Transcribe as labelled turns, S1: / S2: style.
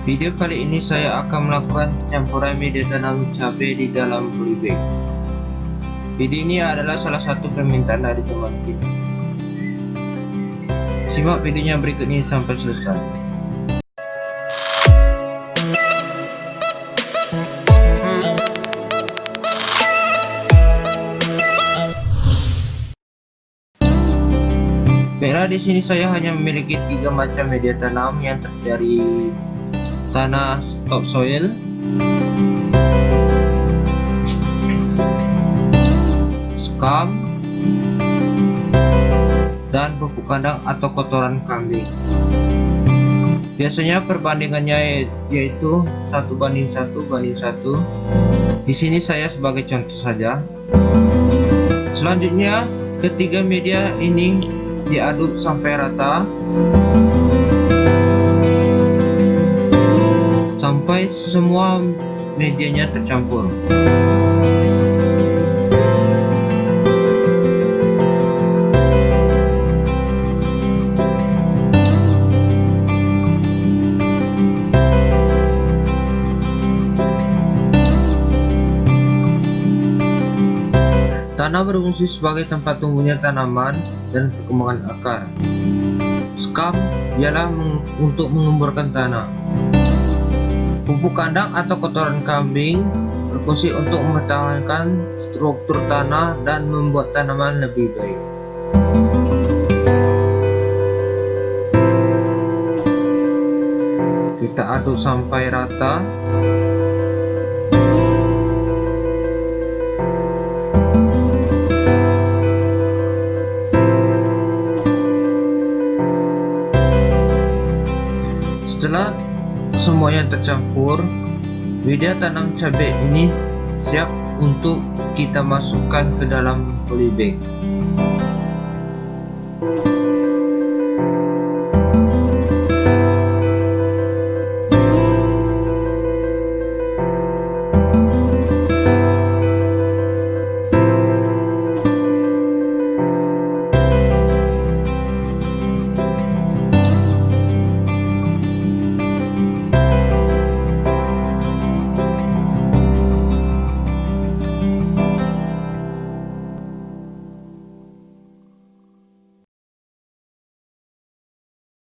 S1: Video kali ini saya akan melakukan campuran media tanam cabai di dalam polybag. Video ini adalah salah satu permintaan dari teman kita. Simak videonya berikut ini sampai selesai. Baiklah di sini saya hanya memiliki tiga macam media tanam yang terdiri tanah topsoil, scum, dan pupuk kandang atau kotoran kambing. Biasanya perbandingannya yaitu satu banding satu banding satu. Di sini saya sebagai contoh saja. Selanjutnya, ketiga media ini diaduk sampai rata sampai semua medianya tercampur Tanah berfungsi sebagai tempat tumbuhnya tanaman dan perkembangan akar. Scum ialah meng untuk mengemburkan tanah. Pupuk kandang atau kotoran kambing berfungsi untuk mempertahankan struktur tanah dan membuat tanaman lebih baik. Kita aduk sampai rata. Setelah semuanya tercampur Widya tanam cabai ini siap untuk kita masukkan ke dalam polybag